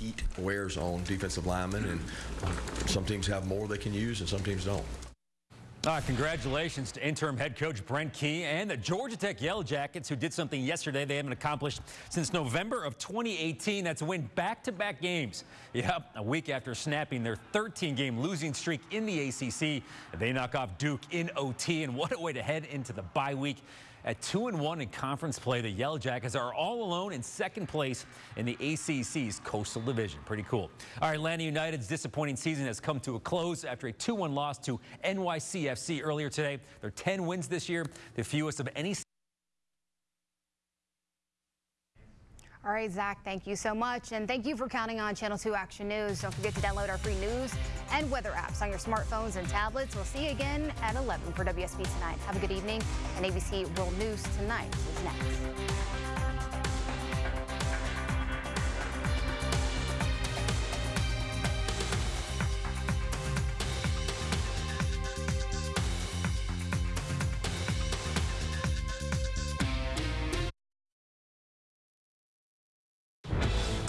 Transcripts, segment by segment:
heat wears on defensive linemen, and some teams have more they can use, and some teams don't. Uh, congratulations to interim head coach Brent Key and the Georgia Tech Yellow Jackets who did something yesterday they haven't accomplished since November of 2018. That's win back-to-back -back games. Yep, a week after snapping their 13-game losing streak in the ACC, they knock off Duke in OT. And what a way to head into the bye week. At 2 and 1 in conference play, the Yellow Jackets are all alone in second place in the ACC's Coastal Division. Pretty cool. All right, Atlanta United's disappointing season has come to a close after a 2-1 loss to NYCFC earlier today. Their 10 wins this year, the fewest of any All right, Zach, thank you so much. And thank you for counting on Channel 2 Action News. Don't forget to download our free news and weather apps on your smartphones and tablets. We'll see you again at 11 for WSB Tonight. Have a good evening. And ABC World News Tonight is next.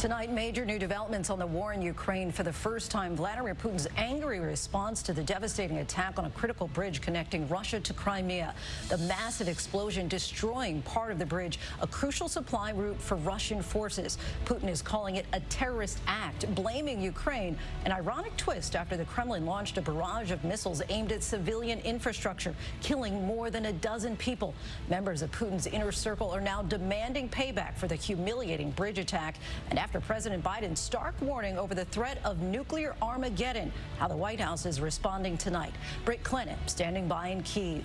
Tonight, major new developments on the war in Ukraine. For the first time, Vladimir Putin's angry response to the devastating attack on a critical bridge connecting Russia to Crimea. The massive explosion destroying part of the bridge, a crucial supply route for Russian forces. Putin is calling it a terrorist act, blaming Ukraine. An ironic twist after the Kremlin launched a barrage of missiles aimed at civilian infrastructure, killing more than a dozen people. Members of Putin's inner circle are now demanding payback for the humiliating bridge attack. And after after President Biden's stark warning over the threat of nuclear Armageddon. How the White House is responding tonight. Britt Clennett standing by in Kiev.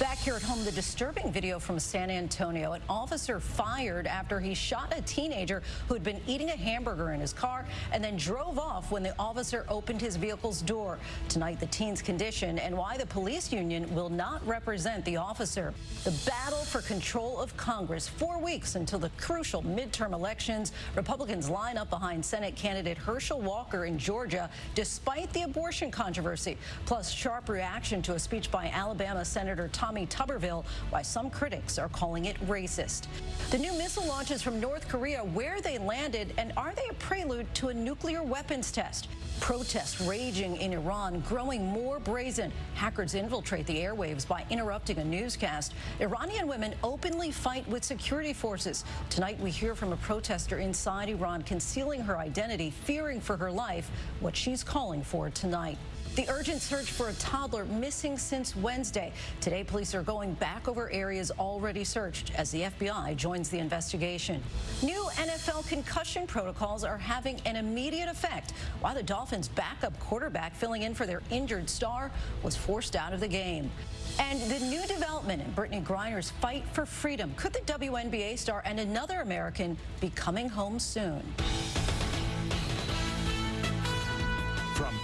Back here at home, the disturbing video from San Antonio. An officer fired after he shot a teenager who had been eating a hamburger in his car and then drove off when the officer opened his vehicle's door. Tonight, the teen's condition and why the police union will not represent the officer. The battle for control of Congress. Four weeks until the crucial midterm elections. Republicans line up behind Senate candidate Herschel Walker in Georgia despite the abortion controversy. Plus, sharp reaction to a speech by Alabama Senator Tom Tommy Tuberville, why some critics are calling it racist. The new missile launches from North Korea, where they landed, and are they a prelude to a nuclear weapons test? Protests raging in Iran, growing more brazen. Hackers infiltrate the airwaves by interrupting a newscast. Iranian women openly fight with security forces. Tonight, we hear from a protester inside Iran concealing her identity, fearing for her life, what she's calling for tonight. The urgent search for a toddler missing since Wednesday. Today, police are going back over areas already searched as the FBI joins the investigation. New NFL concussion protocols are having an immediate effect while the Dolphins' backup quarterback filling in for their injured star was forced out of the game. And the new development in Brittney Griner's fight for freedom. Could the WNBA star and another American be coming home soon?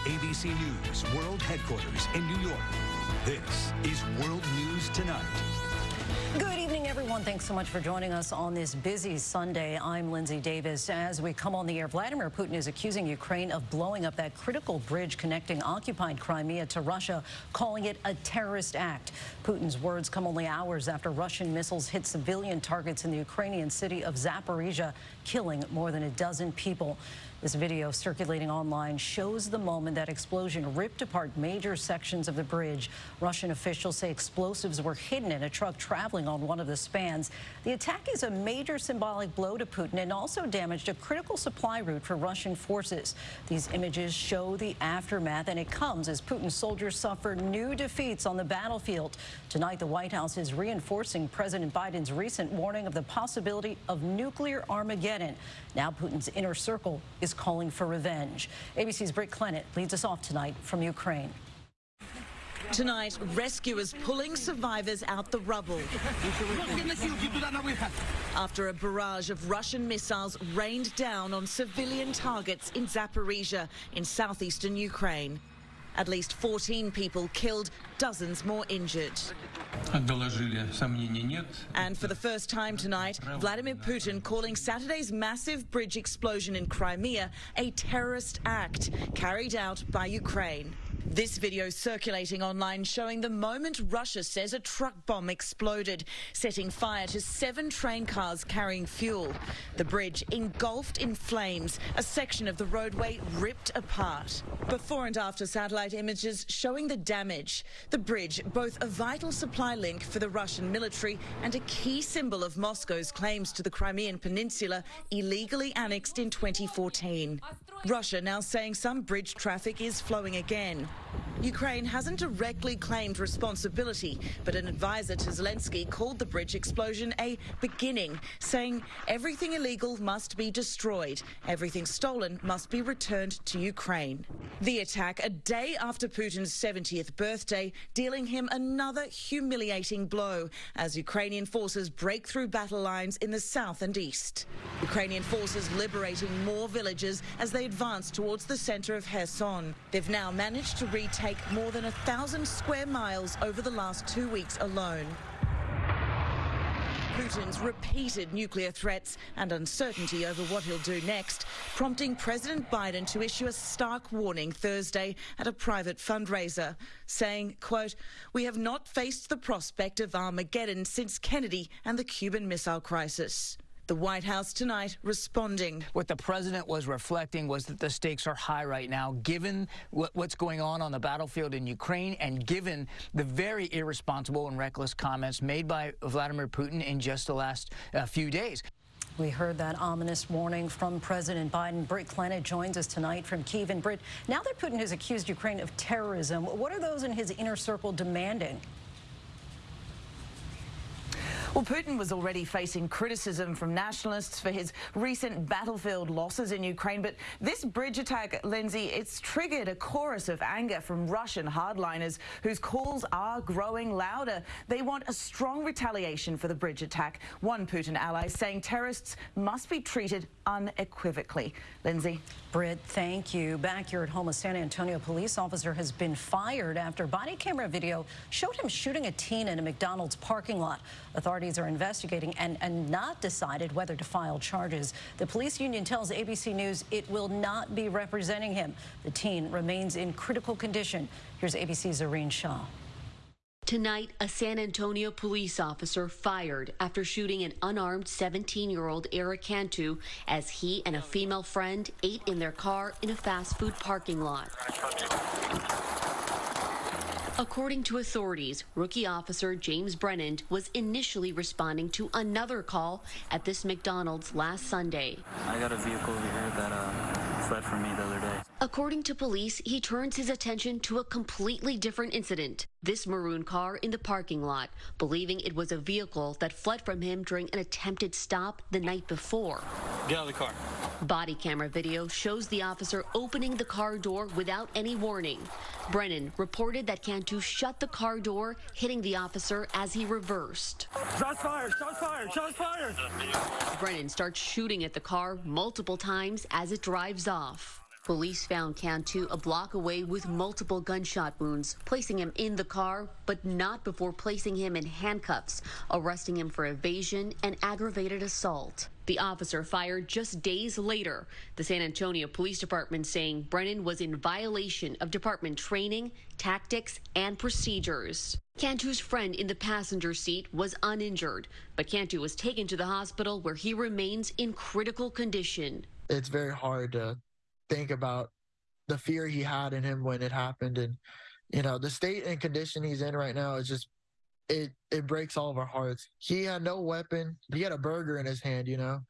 ABC News World Headquarters in New York, this is World News Tonight. Good evening, everyone. Thanks so much for joining us on this busy Sunday. I'm Linsey Davis. As we come on the air, Vladimir Putin is accusing Ukraine of blowing up that critical bridge connecting occupied Crimea to Russia, calling it a terrorist act. Putin's words come only hours after Russian missiles hit civilian targets in the Ukrainian city of Zaporizhia, killing more than a dozen people. This video circulating online shows the moment that explosion ripped apart major sections of the bridge. Russian officials say explosives were hidden in a truck traveling on one of the spans. The attack is a major symbolic blow to Putin and also damaged a critical supply route for Russian forces. These images show the aftermath, and it comes as Putin's soldiers suffer new defeats on the battlefield. Tonight, the White House is reinforcing President Biden's recent warning of the possibility of nuclear Armageddon. Now Putin's inner circle is calling for revenge. ABC's Britt Clennett leads us off tonight from Ukraine. Tonight, rescuers pulling survivors out the rubble. After a barrage of Russian missiles rained down on civilian targets in Zaporizhia in southeastern Ukraine. At least 14 people killed, dozens more injured. And for the first time tonight, Vladimir Putin calling Saturday's massive bridge explosion in Crimea a terrorist act carried out by Ukraine. This video circulating online showing the moment Russia says a truck bomb exploded, setting fire to seven train cars carrying fuel. The bridge engulfed in flames, a section of the roadway ripped apart. Before and after satellite images showing the damage. The bridge, both a vital supply link for the Russian military and a key symbol of Moscow's claims to the Crimean Peninsula, illegally annexed in 2014. Russia now saying some bridge traffic is flowing again. Ukraine hasn't directly claimed responsibility, but an advisor to Zelensky called the bridge explosion a beginning, saying everything illegal must be destroyed, everything stolen must be returned to Ukraine. The attack a day after Putin's 70th birthday, dealing him another humiliating blow as Ukrainian forces break through battle lines in the south and east. Ukrainian forces liberating more villages as they advance towards the center of Kherson. They've now managed to retake more than a thousand square miles over the last two weeks alone. Putin's repeated nuclear threats and uncertainty over what he'll do next, prompting President Biden to issue a stark warning Thursday at a private fundraiser, saying, quote, we have not faced the prospect of Armageddon since Kennedy and the Cuban Missile Crisis. The White House tonight responding. What the president was reflecting was that the stakes are high right now, given what, what's going on on the battlefield in Ukraine and given the very irresponsible and reckless comments made by Vladimir Putin in just the last uh, few days. We heard that ominous warning from President Biden. Britt Clennett joins us tonight from Kiev. And Britt, now that Putin has accused Ukraine of terrorism, what are those in his inner circle demanding? Well, Putin was already facing criticism from nationalists for his recent battlefield losses in Ukraine, but this bridge attack, Linsey, it's triggered a chorus of anger from Russian hardliners whose calls are growing louder. They want a strong retaliation for the bridge attack. One Putin ally saying terrorists must be treated unequivocally. Linsey. Britt, thank you. Back here at home, a San Antonio police officer has been fired after body camera video showed him shooting a teen in a McDonald's parking lot. Authorities are investigating and, and not decided whether to file charges. The police union tells ABC News it will not be representing him. The teen remains in critical condition. Here's ABC's Zohreen Shah. Tonight, a San Antonio police officer fired after shooting an unarmed 17 year old Eric Cantu as he and a female friend ate in their car in a fast food parking lot. According to authorities, rookie officer James Brennan was initially responding to another call at this McDonald's last Sunday. I got a vehicle over here that uh, fled from me the other day. According to police, he turns his attention to a completely different incident. This maroon car in the parking lot, believing it was a vehicle that fled from him during an attempted stop the night before. Get out of the car. Body camera video shows the officer opening the car door without any warning. Brennan reported that Cantu shut the car door, hitting the officer as he reversed. Shots fired! Shots fired! Shots fired! Brennan starts shooting at the car multiple times as it drives off. Police found Cantu a block away with multiple gunshot wounds, placing him in the car, but not before placing him in handcuffs, arresting him for evasion and aggravated assault. The officer fired just days later. The San Antonio Police Department saying Brennan was in violation of department training, tactics, and procedures. Cantu's friend in the passenger seat was uninjured, but Cantu was taken to the hospital where he remains in critical condition. It's very hard to think about the fear he had in him when it happened and you know the state and condition he's in right now is just it it breaks all of our hearts he had no weapon he had a burger in his hand you know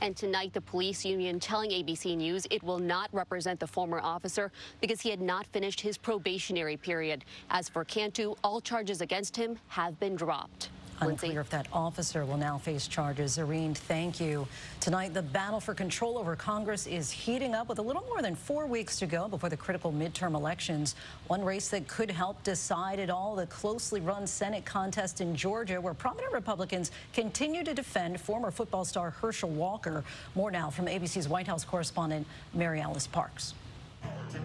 and tonight, the police union telling ABC News it will not represent the former officer because he had not finished his probationary period. As for Cantu, all charges against him have been dropped. Unclear if that officer will now face charges. Zohreen, thank you. Tonight, the battle for control over Congress is heating up with a little more than four weeks to go before the critical midterm elections. One race that could help decide it all, the closely run Senate contest in Georgia, where prominent Republicans continue to defend former football star Herschel Walker. More now from ABC's White House correspondent, Mary Alice Parks.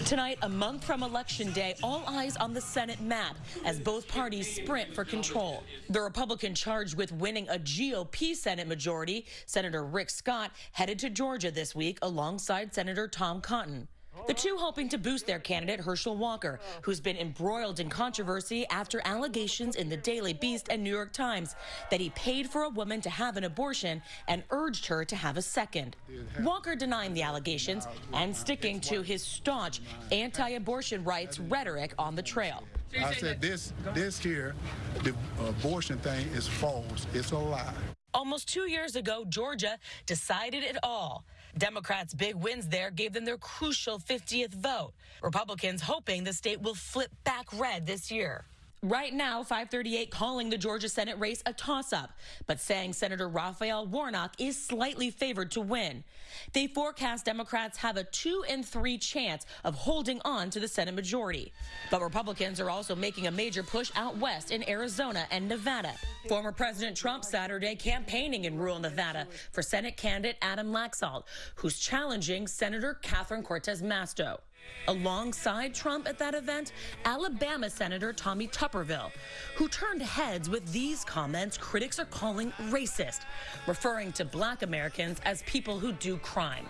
Tonight, a month from Election Day, all eyes on the Senate map as both parties sprint for control. The Republican charged with winning a GOP Senate majority, Senator Rick Scott, headed to Georgia this week alongside Senator Tom Cotton. The two hoping to boost their candidate, Herschel Walker, who's been embroiled in controversy after allegations in the Daily Beast and New York Times that he paid for a woman to have an abortion and urged her to have a second. Walker denying the allegations and sticking to his staunch anti abortion rights rhetoric on the trail. I said this this here, the abortion thing is false. It's a lie. Almost two years ago, Georgia decided it all. Democrats' big wins there gave them their crucial 50th vote. Republicans hoping the state will flip back red this year. Right now, 538 calling the Georgia Senate race a toss up, but saying Senator Raphael Warnock is slightly favored to win. They forecast Democrats have a two in three chance of holding on to the Senate majority. But Republicans are also making a major push out west in Arizona and Nevada. Former President Trump Saturday campaigning in rural Nevada for Senate candidate Adam Laxalt, who's challenging Senator Catherine Cortez Masto. Alongside Trump at that event, Alabama Senator Tommy Tuberville, who turned heads with these comments critics are calling racist, referring to black Americans as people who do crime.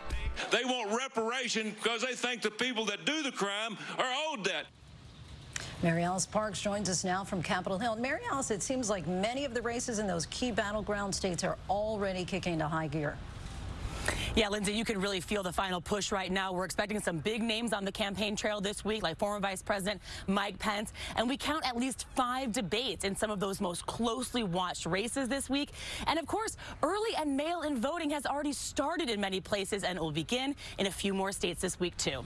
They want reparation because they think the people that do the crime are owed that. Mary Alice Parks joins us now from Capitol Hill. Mary Alice, it seems like many of the races in those key battleground states are already kicking into high gear. Yeah, Linsey, you can really feel the final push right now. We're expecting some big names on the campaign trail this week, like former Vice President Mike Pence. And we count at least five debates in some of those most closely watched races this week. And of course, early and mail in voting has already started in many places and will begin in a few more states this week, too.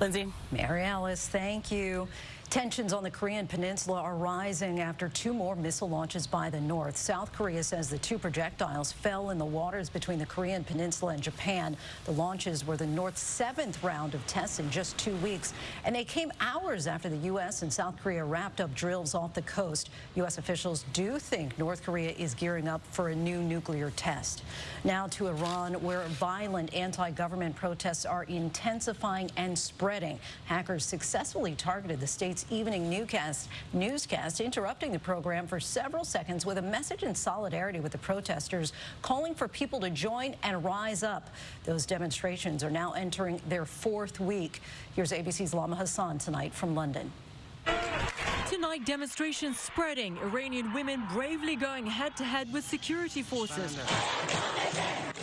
Linsey? Mary Alice, thank you. Tensions on the Korean peninsula are rising after two more missile launches by the North. South Korea says the two projectiles fell in the waters between the Korean peninsula and Japan. The launches were the North's seventh round of tests in just two weeks, and they came hours after the U.S. and South Korea wrapped up drills off the coast. U.S. officials do think North Korea is gearing up for a new nuclear test. Now to Iran, where violent anti-government protests are intensifying and spreading. Hackers successfully targeted the state's evening newscast, newscast, interrupting the program for several seconds with a message in solidarity with the protesters, calling for people to join and rise up. Those demonstrations are now entering their fourth week. Here's ABC's Lama Hassan tonight from London. Tonight, demonstrations spreading. Iranian women bravely going head to head with security forces.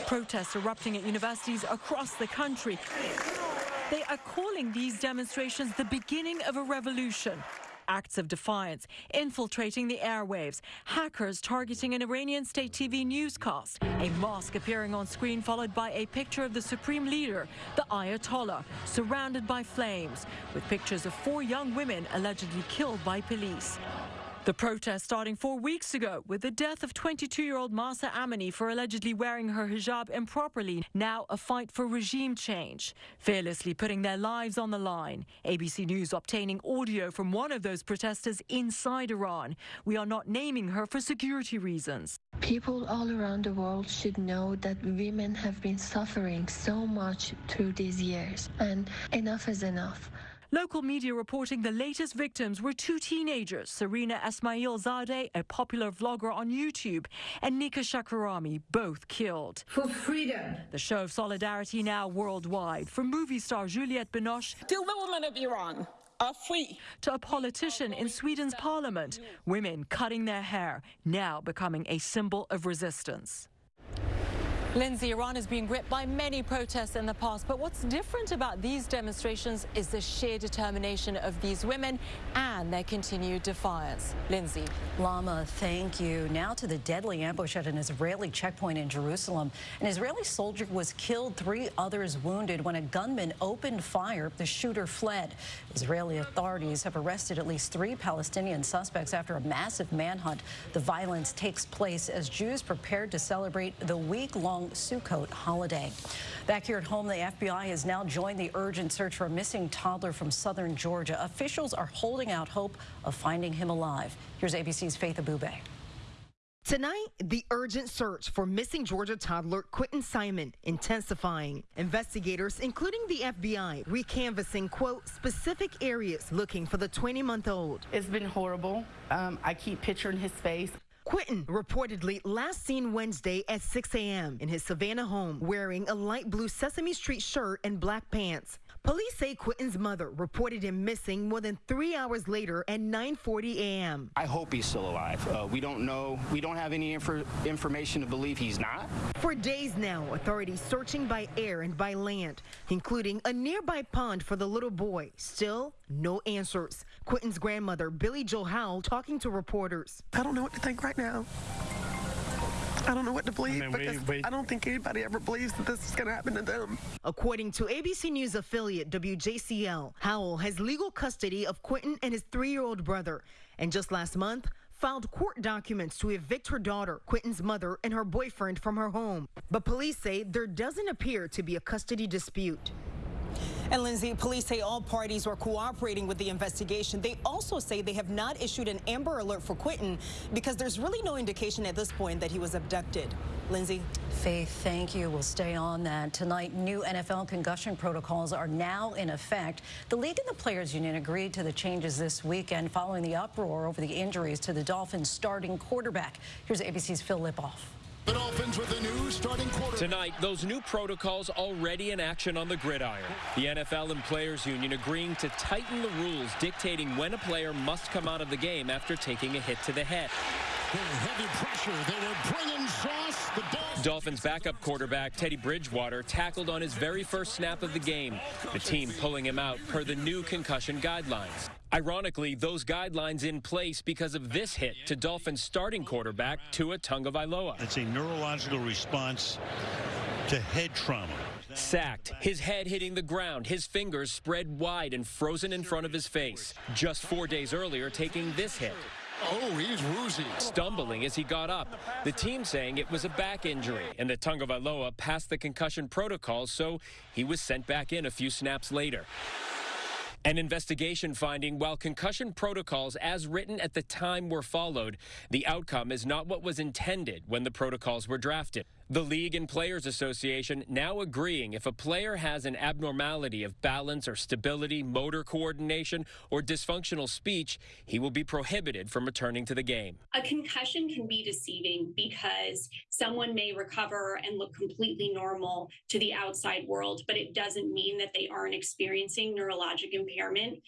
Protests erupting at universities across the country. They are calling these demonstrations the beginning of a revolution. Acts of defiance, infiltrating the airwaves, hackers targeting an Iranian state TV newscast, a mosque appearing on screen followed by a picture of the supreme leader, the Ayatollah, surrounded by flames, with pictures of four young women allegedly killed by police. The protest starting four weeks ago with the death of 22-year-old Mahsa Amini for allegedly wearing her hijab improperly. Now a fight for regime change, fearlessly putting their lives on the line. ABC News obtaining audio from one of those protesters inside Iran. We are not naming her for security reasons. People all around the world should know that women have been suffering so much through these years, and enough is enough. Local media reporting the latest victims were two teenagers, Sarina Esmail Zadeh, a popular vlogger on YouTube, and Nika Shakarami, both killed. For freedom. The show of solidarity now worldwide, from movie star Juliette Binoche Till the women of Iran are free. To a politician in Sweden's parliament, women cutting their hair, now becoming a symbol of resistance. Linsey, Iran has been gripped by many protests in the past, but what's different about these demonstrations is the sheer determination of these women and their continued defiance. Linsey. Lama, thank you. Now to the deadly ambush at an Israeli checkpoint in Jerusalem. An Israeli soldier was killed, three others wounded when a gunman opened fire. The shooter fled. Israeli authorities have arrested at least three Palestinian suspects after a massive manhunt. The violence takes place as Jews prepared to celebrate the week-long Sukkot holiday. Back here at home, the FBI has now joined the urgent search for a missing toddler from southern Georgia. Officials are holding out hope of finding him alive. Here's ABC's Faith Abubey. Tonight, the urgent search for missing Georgia toddler Quentin Simon intensifying. Investigators, including the FBI, recanvassing, quote, specific areas looking for the 20 month old. It's been horrible. Um, I keep picturing his face. Quentin reportedly last seen Wednesday at 6 a.m. in his Savannah home wearing a light blue Sesame Street shirt and black pants. Police say Quentin's mother reported him missing more than three hours later at 9:40 a.m. I hope he's still alive. Uh, we don't know. We don't have any infor information to believe he's not. For days now, authorities searching by air and by land, including a nearby pond for the little boy. Still, no answers. Quentin's grandmother, Billie Jo Howell, talking to reporters. I don't know what to think right now. I don't know what to believe I mean, we- we- I don't think anybody ever believes that this is going to happen to them. According to ABC News affiliate WJCL, Howell has legal custody of Quentin and his three year old brother. And just last month, filed court documents to evict her daughter, Quentin's mother, and her boyfriend from her home. But police say there doesn't appear to be a custody dispute. And Linsey, police say all parties were cooperating with the investigation. They also say they have not issued an Amber Alert for Quentin because there's really no indication at this point that he was abducted. Linsey? Faith, thank you. We'll stay on that. Tonight, new NFL concussion protocols are now in effect. The league and the players union agreed to the changes this weekend following the uproar over the injuries to the Dolphins starting quarterback. Here's ABC's Phil Lipof. The Dolphins with a new starting quarterback. Tonight, those new protocols already in action on the gridiron. The NFL and Players Union agreeing to tighten the rules dictating when a player must come out of the game after taking a hit to the head. Heavy pressure. They were bringing sauce. The ball. Dolphins backup quarterback Teddy Bridgewater tackled on his very first snap of the game, the team pulling him out per the new concussion guidelines. Ironically, those guidelines in place because of this hit to Dolphins starting quarterback Tua Tagovailoa. It's a neurological response to head trauma. Sacked, his head hitting the ground, his fingers spread wide and frozen in front of his face. Just four days earlier, taking this hit. Oh, he's woozy. Stumbling as he got up. The team saying it was a back injury, and that Tagovailoa passed the concussion protocols, so he was sent back in a few snaps later. An investigation finding while concussion protocols as written at the time were followed, the outcome is not what was intended when the protocols were drafted. The League and Players Association now agreeing if a player has an abnormality of balance or stability, motor coordination, or dysfunctional speech, he will be prohibited from returning to the game. A concussion can be deceiving because someone may recover and look completely normal to the outside world, but it doesn't mean that they aren't experiencing neurologic impairment.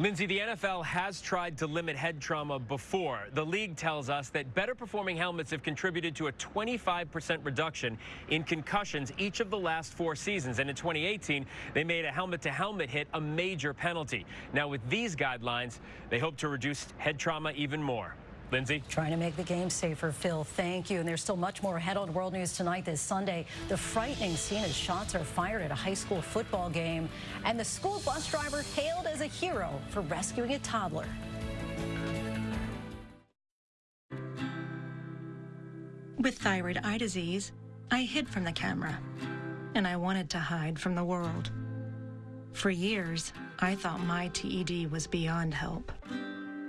Linsey, the NFL has tried to limit head trauma before. The league tells us that better performing helmets have contributed to a 25% reduction in concussions each of the last four seasons. And in 2018, they made a helmet to helmet hit a major penalty. Now, with these guidelines, they hope to reduce head trauma even more. Linsey? Trying to make the game safer, Phil. Thank you. And there's still much more ahead on World News tonight this Sunday. The frightening scene as shots are fired at a high school football game. And the school bus driver hailed as a hero for rescuing a toddler. With thyroid eye disease, I hid from the camera, and I wanted to hide from the world. For years, I thought my TED was beyond help.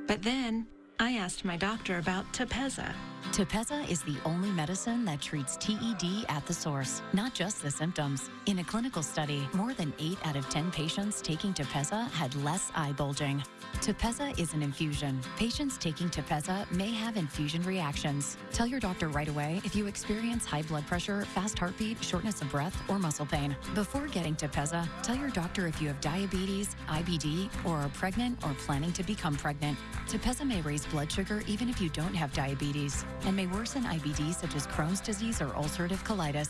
But then, I asked my doctor about Tepezza. Tepezza is the only medicine that treats TED at the source, not just the symptoms. In a clinical study, more than 8 out of 10 patients taking Tepezza had less eye bulging. Tepezza is an infusion. Patients taking Tepezza may have infusion reactions. Tell your doctor right away if you experience high blood pressure, fast heartbeat, shortness of breath, or muscle pain. Before getting Tepezza, tell your doctor if you have diabetes, IBD, or are pregnant or planning to become pregnant. Tepezza may raise blood sugar even if you don't have diabetes and may worsen IBD such as Crohn's disease or ulcerative colitis.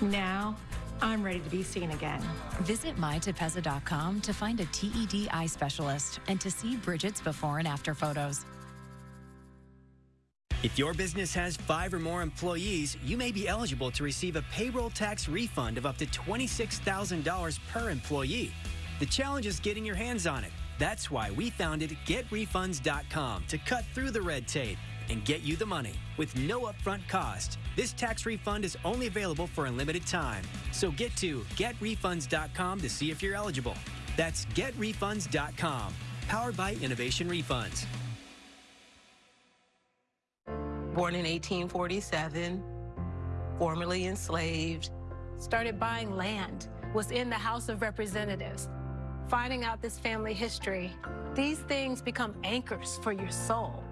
Now, I'm ready to be seen again. Visit mytepezza.com to find a TED eye specialist and to see Bridget's before and after photos. If your business has five or more employees, you may be eligible to receive a payroll tax refund of up to $26,000 per employee. The challenge is getting your hands on it. That's why we founded GetRefunds.com to cut through the red tape and get you the money with no upfront cost. This tax refund is only available for a limited time. So get to getrefunds.com to see if you're eligible. That's getrefunds.com, powered by Innovation Refunds. Born in 1847, formerly enslaved. Started buying land, was in the House of Representatives. Finding out this family history, these things become anchors for your soul.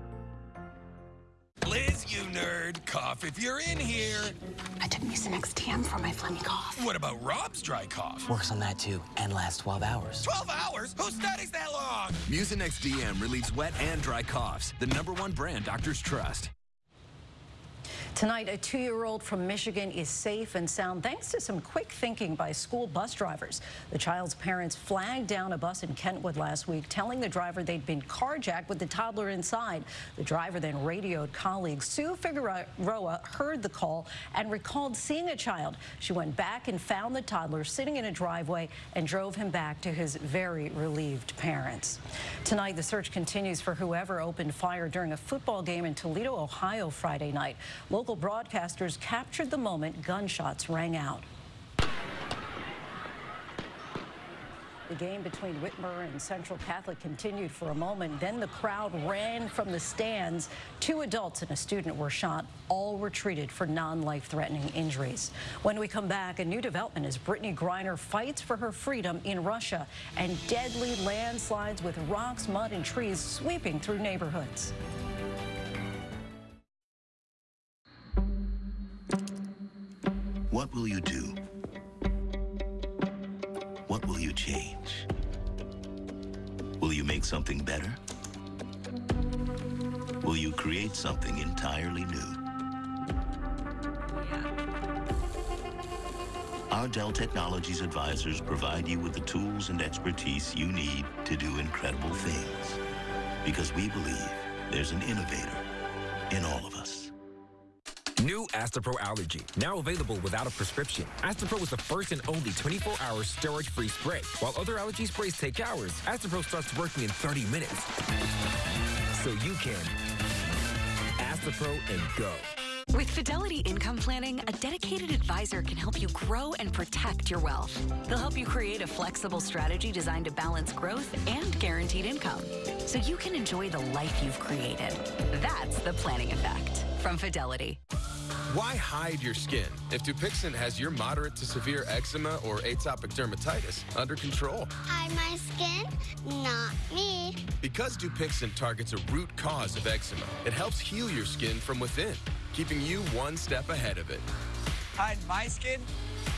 Liz, you nerd, cough if you're in here. I took Mucinex DM for my phlegmy cough. What about Rob's dry cough? Works on that too, and lasts 12 hours. 12 hours? Who studies that long? Mucinex DM relieves wet and dry coughs. The number one brand doctors trust. Tonight, a two-year-old from Michigan is safe and sound thanks to some quick thinking by school bus drivers. The child's parents flagged down a bus in Kentwood last week, telling the driver they'd been carjacked with the toddler inside. The driver then radioed colleagues. Sue Figueroa heard the call and recalled seeing a child. She went back and found the toddler sitting in a driveway and drove him back to his very relieved parents. Tonight, the search continues for whoever opened fire during a football game in Toledo, Ohio Friday night. Local broadcasters captured the moment gunshots rang out. The game between Whitmer and Central Catholic continued for a moment. Then the crowd ran from the stands. Two adults and a student were shot. All were treated for non-life-threatening injuries. When we come back, a new development as Brittney Griner fights for her freedom in Russia and deadly landslides with rocks, mud, and trees sweeping through neighborhoods. What will you do? What will you change? Will you make something better? Will you create something entirely new? Our Dell Technologies advisors provide you with the tools and expertise you need to do incredible things. Because we believe there's an innovator in all of us. New Astepro Allergy, now available without a prescription. Astepro is the first and only 24-hour steroid-free spray. While other allergy sprays take hours, Astepro starts working in 30 minutes. So you can Astepro and go. With Fidelity Income Planning, a dedicated advisor can help you grow and protect your wealth. They'll help you create a flexible strategy designed to balance growth and guaranteed income so you can enjoy the life you've created. That's the planning effect from Fidelity. Why hide your skin if Dupixent has your moderate to severe eczema or atopic dermatitis under control? Hide my skin, not me. Because Dupixent targets a root cause of eczema, it helps heal your skin from within, keeping you one step ahead of it. Hide my skin,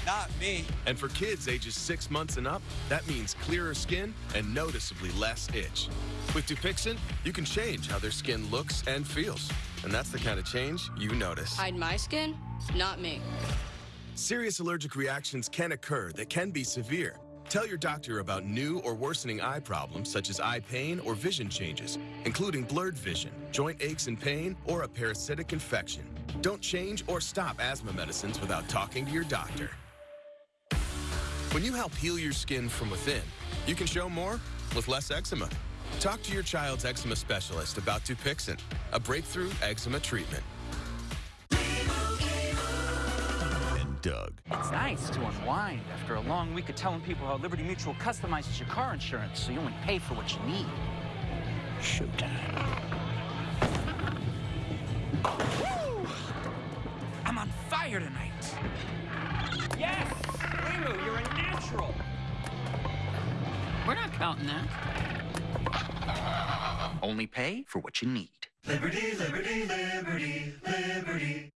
not me. And for kids ages six months and up, that means clearer skin and noticeably less itch. With Dupixent, you can change how their skin looks and feels. And that's the kind of change you notice. Hide my skin, not me. Serious allergic reactions can occur that can be severe. Tell your doctor about new or worsening eye problems such as eye pain or vision changes, including blurred vision, joint aches and pain, or a parasitic infection. Don't change or stop asthma medicines without talking to your doctor. When you help heal your skin from within, you can show more with less eczema. Talk to your child's eczema specialist about Dupixent, a breakthrough eczema treatment. And Doug. It's nice to unwind after a long week of telling people how Liberty Mutual customizes your car insurance so you only pay for what you need. Showtime. Woo! I'm on fire tonight. Yes! Limu, you're a natural. We're not counting that. Only pay for what you need. Liberty, liberty, liberty, liberty.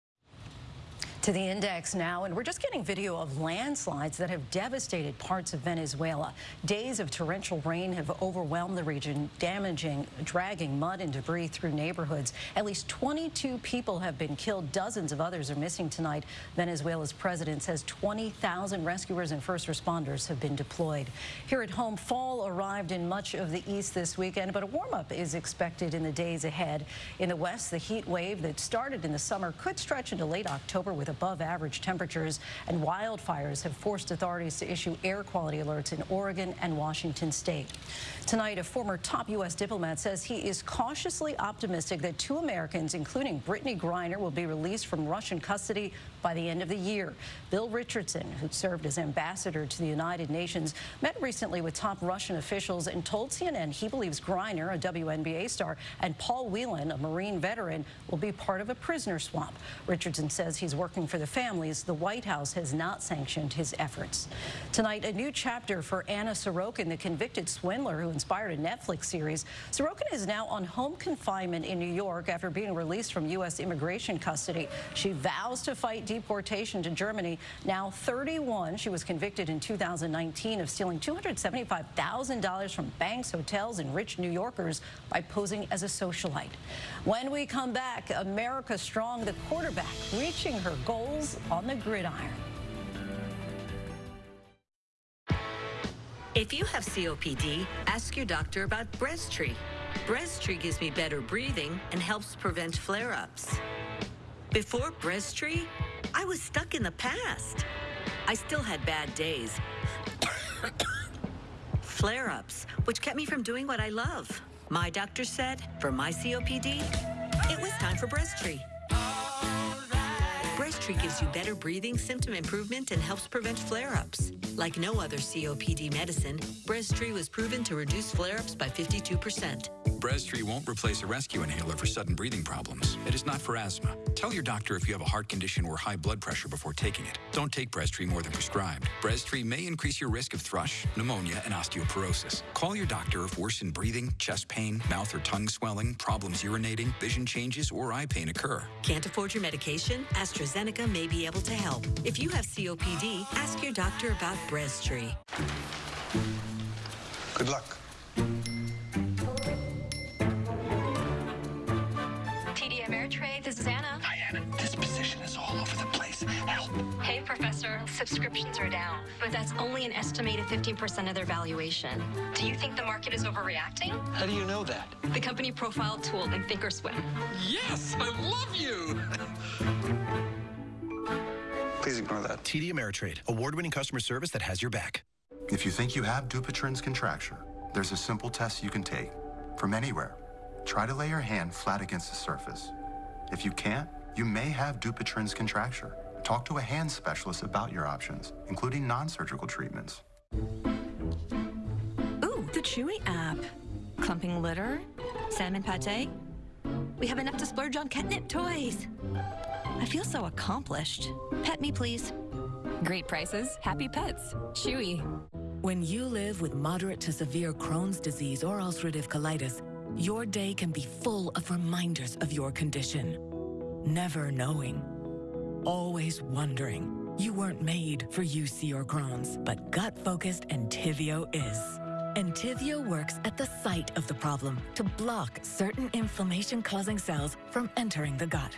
To the index now, and we're just getting video of landslides that have devastated parts of Venezuela. Days of torrential rain have overwhelmed the region, damaging, dragging mud and debris through neighborhoods. At least 22 people have been killed. Dozens of others are missing tonight. Venezuela's president says 20,000 rescuers and first responders have been deployed. Here at home, fall arrived in much of the east this weekend, but a warm-up is expected in the days ahead. In the west, the heat wave that started in the summer could stretch into late October with a above average temperatures, and wildfires have forced authorities to issue air quality alerts in Oregon and Washington state. Tonight, a former top U.S. diplomat says he is cautiously optimistic that two Americans, including Brittney Griner, will be released from Russian custody by the end of the year. Bill Richardson, who served as ambassador to the United Nations, met recently with top Russian officials and told CNN he believes Griner, a WNBA star, and Paul Whelan, a Marine veteran, will be part of a prisoner swap. Richardson says he's working protection for the families, the White House has not sanctioned his efforts. Tonight, a new chapter for Anna Sorokin, the convicted swindler who inspired a Netflix series. Sorokin is now on home confinement in New York after being released from U.S. immigration custody. She vows to fight deportation to Germany. Now 31, she was convicted in 2019 of stealing $275,000 from banks, hotels, and rich New Yorkers by posing as a socialite. When we come back, America Strong, the quarterback, reaching her on the gridiron. If you have COPD, ask your doctor about Breztri. Breztri gives me better breathing and helps prevent flare-ups. Before Breztri, I was stuck in the past. I still had bad days. Flare-ups, which kept me from doing what I love. My doctor said, for my COPD, it was time for Breztri. Breztri gives you better breathing, symptom improvement, and helps prevent flare-ups. Like no other COPD medicine, Breztri was proven to reduce flare-ups by 52%. Breztri won't replace a rescue inhaler for sudden breathing problems. It is not for asthma. Tell your doctor if you have a heart condition or high blood pressure before taking it. Don't take Breztri more than prescribed. Breztri may increase your risk of thrush, pneumonia, and osteoporosis. Call your doctor if worsened breathing, chest pain, mouth or tongue swelling, problems urinating, vision changes, or eye pain occur. Can't afford your medication? AstraZeneca may be able to help. If you have COPD, ask your doctor about Breztri. Good luck. TD Ameritrade, this is Anna. Hi, Anna. This position is all over the place. Help. Hey, Professor. Subscriptions are down, but that's only an estimated 15% of their valuation. Do you think the market is overreacting? How do you know that? The company profile tool in Thinkorswim. Yes, I love you. Please ignore that. TD Ameritrade, award-winning customer service that has your back. If you think you have Dupuytren's contracture, there's a simple test you can take from anywhere. Try to lay your hand flat against the surface. If you can't, you may have Dupuytren's contracture. Talk to a hand specialist about your options, including non-surgical treatments. Ooh, the Chewy app. Clumping litter, salmon pate. We have enough to splurge on catnip toys. I feel so accomplished. Pet me, please. Great prices, happy pets. Chewy. When you live with moderate to severe Crohn's disease or ulcerative colitis, your day can be full of reminders of your condition. Never knowing. Always wondering. You weren't made for UC or Crohn's, but gut-focused Entivio is. Entivio works at the site of the problem to block certain inflammation-causing cells from entering the gut.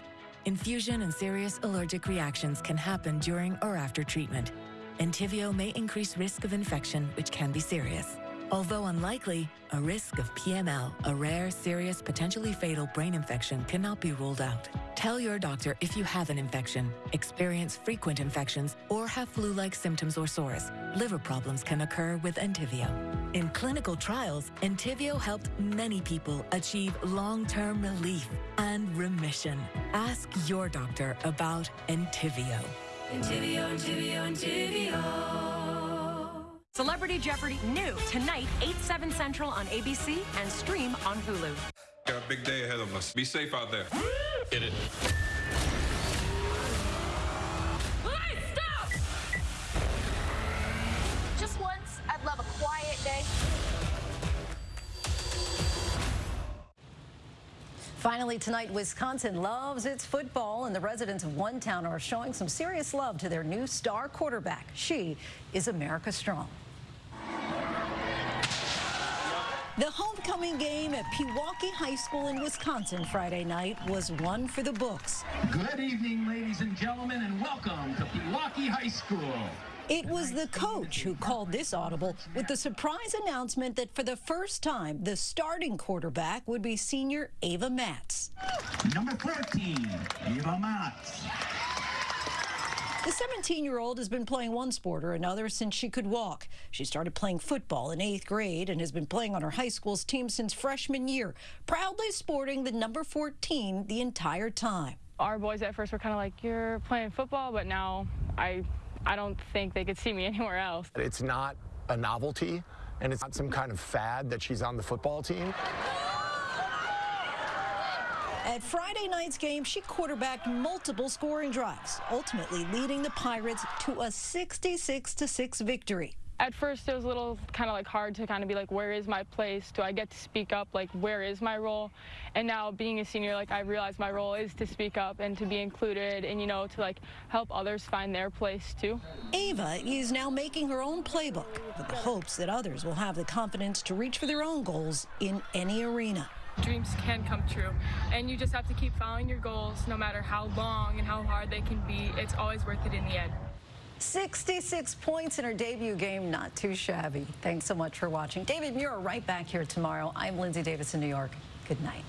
Infusion and serious allergic reactions can happen during or after treatment. Entivio may increase risk of infection, which can be serious. Although unlikely, a risk of PML, a rare, serious, potentially fatal brain infection, cannot be ruled out. Tell your doctor if you have an infection, experience frequent infections, or have flu-like symptoms or sores. Liver problems can occur with Entivio. In clinical trials, Entivio helped many people achieve long-term relief and remission. Ask your doctor about Entivio. Entivio, Entivio, Entivio. Celebrity Jeopardy new tonight, 8, 7 Central on ABC and stream on Hulu. Got a big day ahead of us. Be safe out there. Get it. stop! Just once, I'd love a quiet day. Finally tonight, Wisconsin loves its football, and the residents of one town are showing some serious love to their new star quarterback. She is America Strong. The homecoming game at Pewaukee High School in Wisconsin Friday night was one for the books. Good evening, ladies and gentlemen, and welcome to Pewaukee High School. It was the coach who called this audible with the surprise announcement that for the first time, the starting quarterback would be senior Ava Matz. Number 14, Ava Matz. The 17-year-old has been playing one sport or another since she could walk. She started playing football in eighth grade and has been playing on her high school's team since freshman year, proudly sporting the number 14 the entire time. Our boys at first were kind of like, you're playing football, but now I I don't think they could see me anywhere else. It's not a novelty, and it's not some kind of fad that she's on the football team. At Friday night's game, she quarterbacked multiple scoring drives, ultimately leading the Pirates to a 66 6 victory. At first, it was a little kind of like hard to kind of be like, where is my place? Do I get to speak up? Like, where is my role? And now being a senior, like, I realize my role is to speak up and to be included and, you know, to like help others find their place too. Ava is now making her own playbook with the hopes that others will have the confidence to reach for their own goals in any arena dreams can come true. And you just have to keep following your goals no matter how long and how hard they can be. It's always worth it in the end. 66 points in her debut game, not too shabby. Thanks so much for watching. David Muir right back here tomorrow. I'm Linsey Davis in New York. Good night.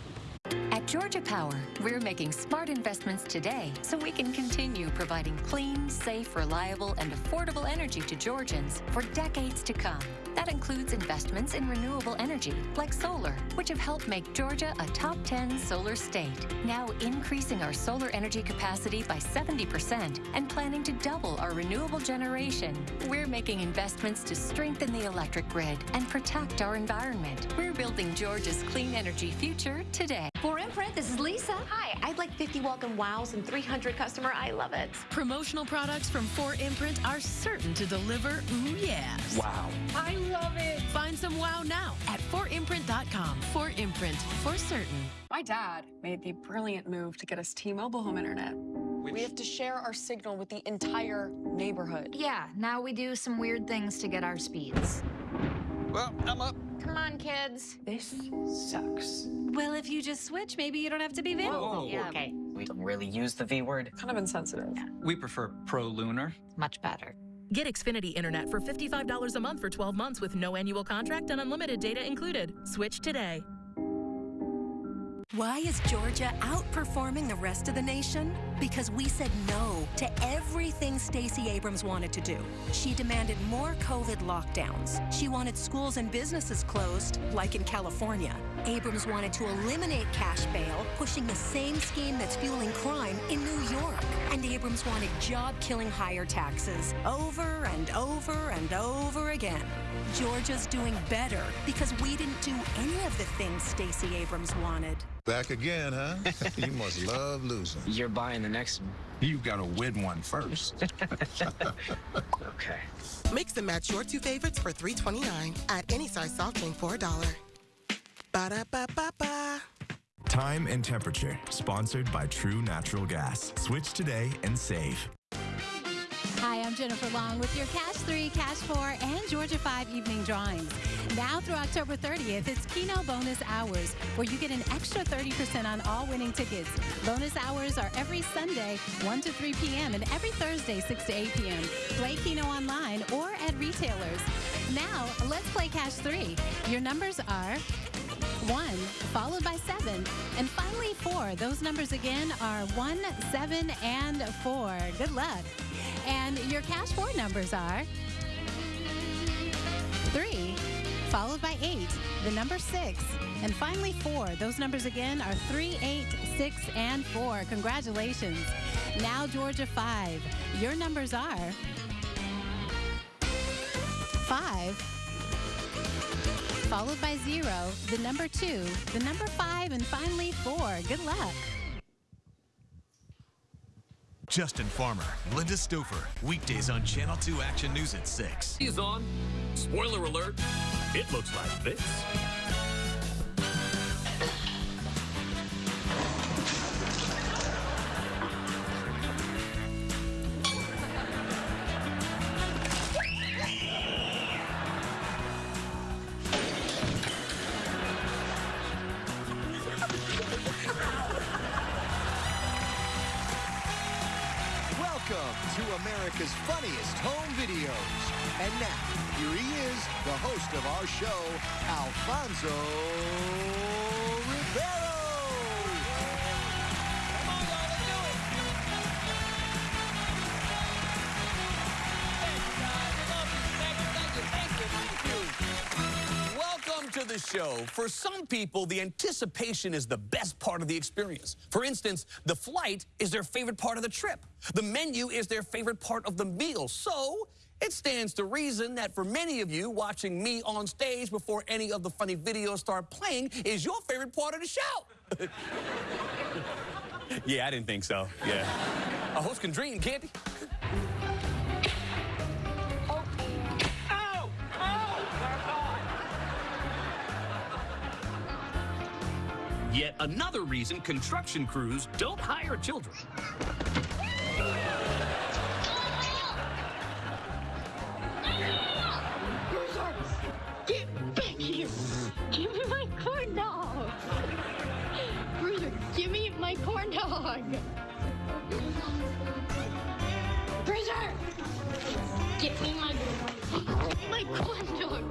At Georgia Power, we're making smart investments today so we can continue providing clean, safe, reliable, and affordable energy to Georgians for decades to come. That includes investments in renewable energy, like solar, which have helped make Georgia a top 10 solar state. Now increasing our solar energy capacity by 70% and planning to double our renewable generation. We're making investments to strengthen the electric grid and protect our environment. We're building Georgia's clean energy future today. 4imprint, this is Lisa. Hi, I'd like 50 welcome wows and 300 customer I love it. Promotional products from 4imprint are certain to deliver ooh yes. Wow. I love it. Find some wow now at 4imprint.com. 4imprint, for certain. My dad made the brilliant move to get us T-Mobile home internet. Which... We have to share our signal with the entire neighborhood. Yeah, now we do some weird things to get our speeds. Well, I'm up. Come on, kids. This sucks. Well, if you just switch, maybe you don't have to be Vin. Whoa, whoa, yeah. okay. We don't really use the V word. Kind of insensitive. Yeah. We prefer Pro Lunar. Much better. Get Xfinity Internet for $55 a month for 12 months with no annual contract and unlimited data included. Switch today. Why is Georgia outperforming the rest of the nation? Because we said no to everything Stacey Abrams wanted to do. She demanded more COVID lockdowns. She wanted schools and businesses closed, like in California. Abrams wanted to eliminate cash bail, pushing the same scheme that's fueling crime in New York. And Abrams wanted job-killing higher taxes over and over and over again. Georgia's doing better because we didn't do any of the things Stacey Abrams wanted. Back again, huh? you must love losing. You're buying the next one. You gotta win one first. okay. Mix and match your two favorites for $3.29 at any size soft drink for a dollar. Ba-da-ba-ba-ba. Time and temperature, sponsored by True Natural Gas. Switch today and save. I'm Jennifer Long with your Cash 3, Cash 4, and Georgia 5 evening drawings. Now through October 30th, it's Keno Bonus Hours, where you get an extra 30% on all winning tickets. Bonus hours are every Sunday, 1 to 3 p.m., and every Thursday, 6 to 8 p.m. Play Keno online or at retailers. Now, let's play Cash 3. Your numbers are 1, followed by 7, and finally 4. Those numbers again are 1, 7, and 4. Good luck. And your cash four numbers are 3, followed by 8, the number 6, and finally 4. Those numbers again are three, eight, six, and 4. Congratulations. Now, Georgia 5. Your numbers are 5, followed by 0, the number 2, the number 5, and finally 4. Good luck. Justin Farmer, Linda Stouffer, weekdays on Channel 2 Action News at 6. He's on. Spoiler alert. It looks like this. Host of our show, Alfonso Ribeiro. Welcome to the show. For some people, the anticipation is the best part of the experience. For instance, the flight is their favorite part of the trip. The menu is their favorite part of the meal. So, It stands to reason that for many of you, watching me on stage before any of the funny videos start playing is your favorite part of the show. yeah, I didn't think so. Yeah. A host can dream, can't he? Yet another reason construction crews don't hire children. Get back here! Give me my corn dog! Bruiser, give me my corn dog! Bruiser! Get me my, my corn dog!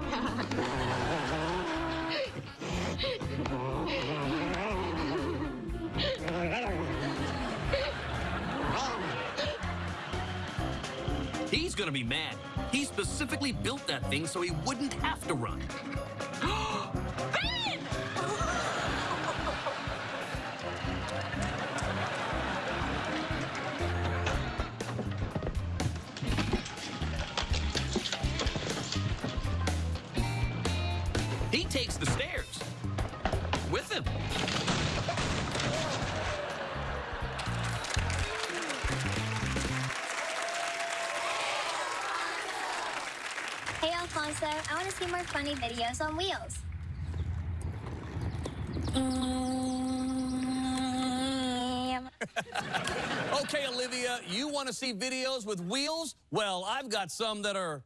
He's gonna be mad. He specifically built that thing so he wouldn't have to run. More funny videos on wheels. Mm-hmm. okay, Olivia, you want to see videos with wheels? Well, I've got some that are